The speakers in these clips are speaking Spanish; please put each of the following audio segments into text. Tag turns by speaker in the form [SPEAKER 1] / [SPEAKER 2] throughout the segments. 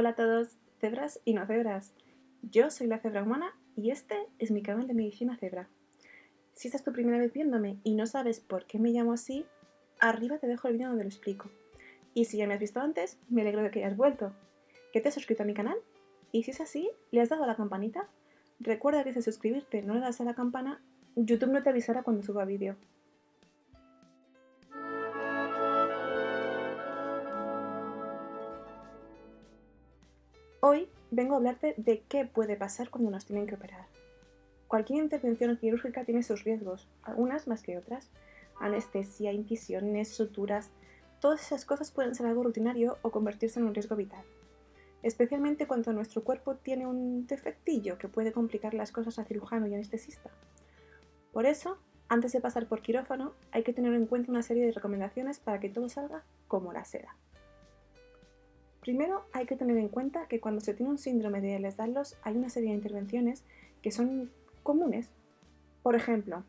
[SPEAKER 1] Hola a todos, cebras y no cebras. Yo soy la cebra humana y este es mi canal de medicina cebra. Si esta es tu primera vez viéndome y no sabes por qué me llamo así, arriba te dejo el vídeo donde lo explico. Y si ya me has visto antes, me alegro de que hayas vuelto. ¿Que te has suscrito a mi canal? Y si es así, ¿le has dado a la campanita? Recuerda que si suscribirte no le das a la campana, YouTube no te avisará cuando suba vídeo. Hoy vengo a hablarte de qué puede pasar cuando nos tienen que operar. Cualquier intervención quirúrgica tiene sus riesgos, algunas más que otras. Anestesia, incisiones, suturas, todas esas cosas pueden ser algo rutinario o convertirse en un riesgo vital. Especialmente cuando nuestro cuerpo tiene un defectillo que puede complicar las cosas a cirujano y anestesista. Por eso, antes de pasar por quirófano, hay que tener en cuenta una serie de recomendaciones para que todo salga como la seda. Primero hay que tener en cuenta que cuando se tiene un síndrome de Ehlers-Danlos hay una serie de intervenciones que son comunes. Por ejemplo,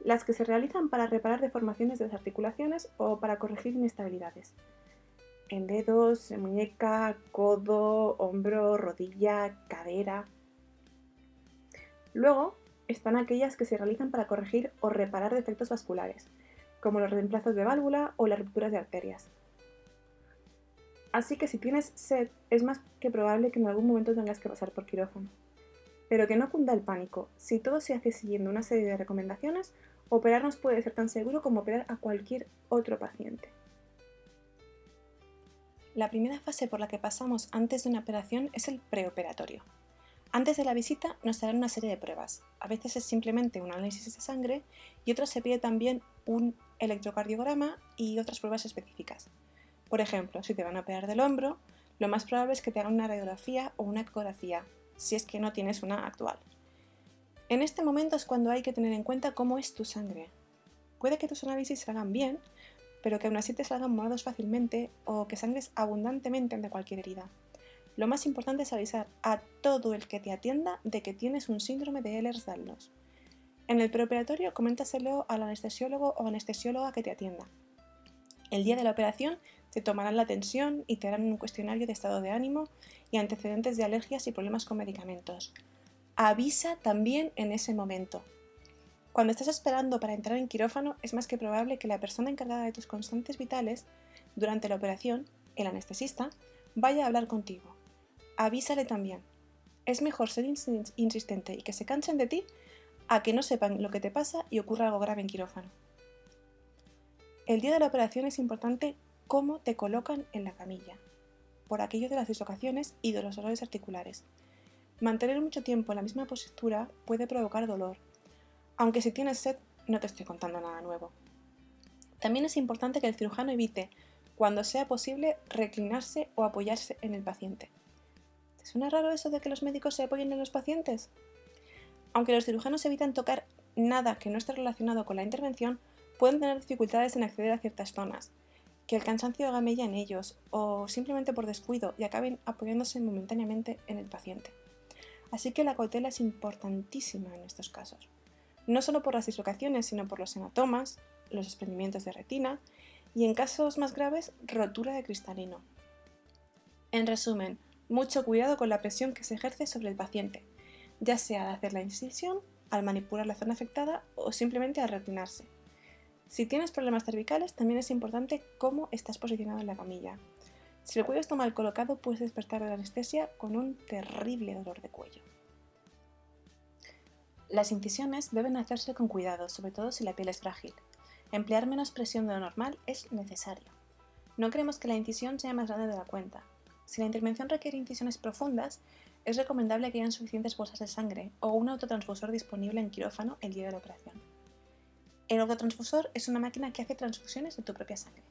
[SPEAKER 1] las que se realizan para reparar deformaciones de las articulaciones o para corregir inestabilidades. En dedos, muñeca, codo, hombro, rodilla, cadera. Luego están aquellas que se realizan para corregir o reparar defectos vasculares, como los reemplazos de válvula o las rupturas de arterias. Así que si tienes sed, es más que probable que en algún momento tengas que pasar por quirófano. Pero que no cunda el pánico, si todo se hace siguiendo una serie de recomendaciones, operarnos puede ser tan seguro como operar a cualquier otro paciente. La primera fase por la que pasamos antes de una operación es el preoperatorio. Antes de la visita nos harán una serie de pruebas. A veces es simplemente un análisis de sangre y otros se pide también un electrocardiograma y otras pruebas específicas. Por ejemplo, si te van a operar del hombro, lo más probable es que te hagan una radiografía o una ecografía, si es que no tienes una actual. En este momento es cuando hay que tener en cuenta cómo es tu sangre. Puede que tus análisis salgan bien, pero que aún así te salgan morados fácilmente o que sangres abundantemente ante cualquier herida. Lo más importante es avisar a todo el que te atienda de que tienes un síndrome de Ehlers-Danlos. En el preoperatorio coméntaselo al anestesiólogo o anestesióloga que te atienda. El día de la operación te tomarán la tensión y te harán un cuestionario de estado de ánimo y antecedentes de alergias y problemas con medicamentos. Avisa también en ese momento. Cuando estás esperando para entrar en quirófano, es más que probable que la persona encargada de tus constantes vitales durante la operación, el anestesista, vaya a hablar contigo. Avísale también. Es mejor ser insistente y que se cansen de ti a que no sepan lo que te pasa y ocurra algo grave en quirófano. El día de la operación es importante cómo te colocan en la camilla, por aquello de las dislocaciones y de los dolores articulares. Mantener mucho tiempo en la misma postura puede provocar dolor, aunque si tienes sed no te estoy contando nada nuevo. También es importante que el cirujano evite, cuando sea posible, reclinarse o apoyarse en el paciente. ¿Te suena raro eso de que los médicos se apoyen en los pacientes? Aunque los cirujanos evitan tocar nada que no esté relacionado con la intervención, pueden tener dificultades en acceder a ciertas zonas, que el cansancio haga mella en ellos o simplemente por descuido y acaben apoyándose momentáneamente en el paciente. Así que la cautela es importantísima en estos casos, no solo por las dislocaciones, sino por los hematomas, los desprendimientos de retina y en casos más graves, rotura de cristalino. En resumen, mucho cuidado con la presión que se ejerce sobre el paciente, ya sea al hacer la incisión, al manipular la zona afectada o simplemente al retinarse. Si tienes problemas cervicales, también es importante cómo estás posicionado en la camilla. Si el cuello está mal colocado, puedes despertar de la anestesia con un terrible dolor de cuello. Las incisiones deben hacerse con cuidado, sobre todo si la piel es frágil. Emplear menos presión de lo normal es necesario. No queremos que la incisión sea más grande de la cuenta. Si la intervención requiere incisiones profundas, es recomendable que hayan suficientes bolsas de sangre o un autotransfusor disponible en quirófano el día de la operación. El autotransfusor es una máquina que hace transfusiones de tu propia sangre.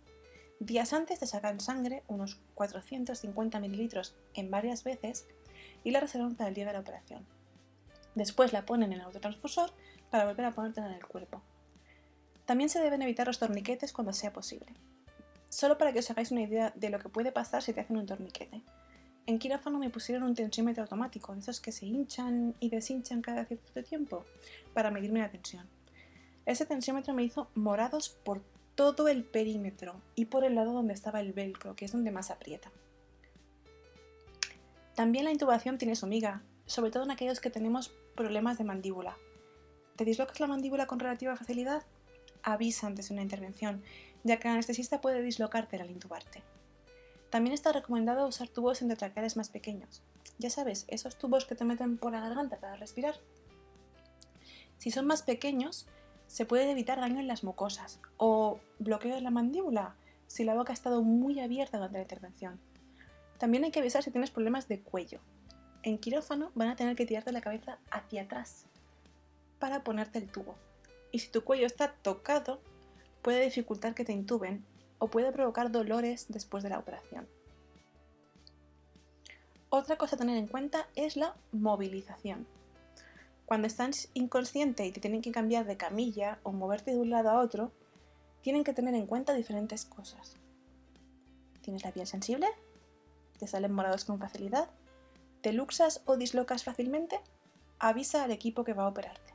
[SPEAKER 1] Días antes te sacan sangre, unos 450 mililitros en varias veces, y la reservan para el día de la operación. Después la ponen en el autotransfusor para volver a ponértela en el cuerpo. También se deben evitar los torniquetes cuando sea posible. Solo para que os hagáis una idea de lo que puede pasar si te hacen un torniquete. En quirófano me pusieron un tensiómetro automático, de esos que se hinchan y deshinchan cada cierto tiempo, para medirme la tensión. Ese tensiómetro me hizo morados por todo el perímetro y por el lado donde estaba el velcro, que es donde más aprieta. También la intubación tiene su miga, sobre todo en aquellos que tenemos problemas de mandíbula. ¿Te dislocas la mandíbula con relativa facilidad? Avisa antes de una intervención, ya que el anestesista puede dislocarte al intubarte. También está recomendado usar tubos endotraqueales más pequeños. Ya sabes, esos tubos que te meten por la garganta para respirar. Si son más pequeños, se puede evitar daño en las mucosas o bloqueo de la mandíbula si la boca ha estado muy abierta durante la intervención. También hay que avisar si tienes problemas de cuello. En quirófano van a tener que tirarte la cabeza hacia atrás para ponerte el tubo. Y si tu cuello está tocado, puede dificultar que te intuben o puede provocar dolores después de la operación. Otra cosa a tener en cuenta es la movilización. Cuando estás inconsciente y te tienen que cambiar de camilla o moverte de un lado a otro, tienen que tener en cuenta diferentes cosas. ¿Tienes la piel sensible? ¿Te salen morados con facilidad? ¿Te luxas o dislocas fácilmente? Avisa al equipo que va a operarte.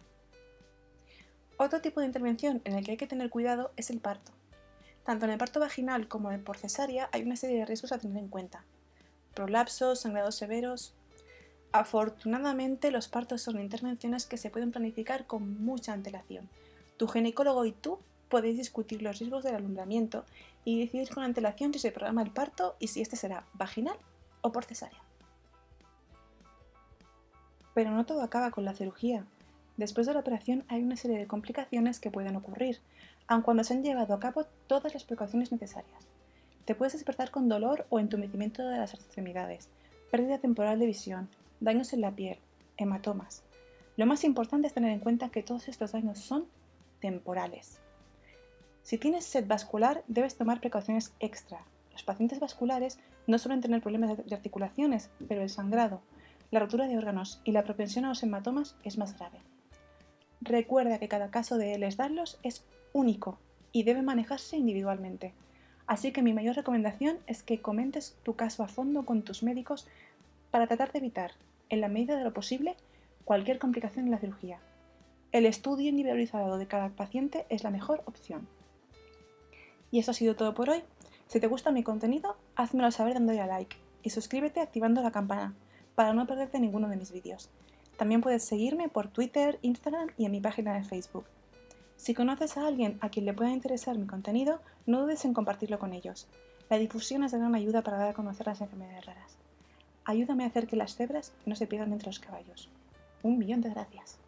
[SPEAKER 1] Otro tipo de intervención en el que hay que tener cuidado es el parto. Tanto en el parto vaginal como en por cesárea hay una serie de riesgos a tener en cuenta. Prolapsos, sangrados severos... Afortunadamente los partos son intervenciones que se pueden planificar con mucha antelación. Tu ginecólogo y tú podéis discutir los riesgos del alumbramiento y decidir con antelación si se programa el parto y si este será vaginal o por cesárea. Pero no todo acaba con la cirugía. Después de la operación hay una serie de complicaciones que pueden ocurrir, aun cuando se han llevado a cabo todas las precauciones necesarias. Te puedes despertar con dolor o entumecimiento de las extremidades, pérdida temporal de visión, daños en la piel, hematomas. Lo más importante es tener en cuenta que todos estos daños son temporales. Si tienes sed vascular, debes tomar precauciones extra. Los pacientes vasculares no suelen tener problemas de articulaciones, pero el sangrado, la rotura de órganos y la propensión a los hematomas es más grave. Recuerda que cada caso de Ehlers-Danlos es único y debe manejarse individualmente. Así que mi mayor recomendación es que comentes tu caso a fondo con tus médicos para tratar de evitar, en la medida de lo posible, cualquier complicación en la cirugía. El estudio individualizado de cada paciente es la mejor opción. Y eso ha sido todo por hoy. Si te gusta mi contenido, házmelo saber dándole a like y suscríbete activando la campana para no perderte ninguno de mis vídeos. También puedes seguirme por Twitter, Instagram y en mi página de Facebook. Si conoces a alguien a quien le pueda interesar mi contenido, no dudes en compartirlo con ellos. La difusión es de gran ayuda para dar a conocer las enfermedades raras. Ayúdame a hacer que las cebras no se pierdan entre los caballos. Un millón de gracias.